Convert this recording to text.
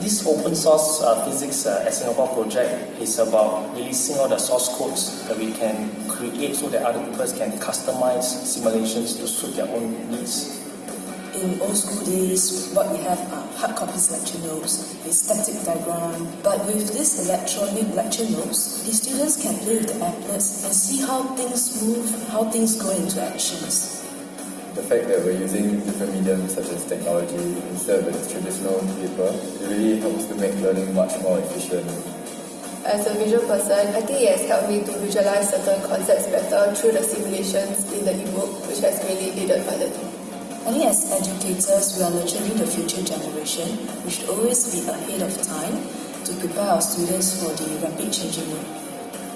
this open source uh, physics uh, at Singapore project is about releasing all the source codes that we can create so that other people can customize simulations to suit their own needs. In old school days, what we have are hard copies lecture notes, a static diagram. But with this electronic lecture notes, the students can play with the applets and see how things move, how things go into actions. The fact that we're using different mediums such as technology instead of the traditional paper, it really helps to make learning much more efficient. As a visual person, I think it has helped me to visualize certain concepts better through the simulations in the ebook, which has really aided my learning. I think as educators, we are nurturing the future generation. We should always be ahead of time to prepare our students for the rapid changing world.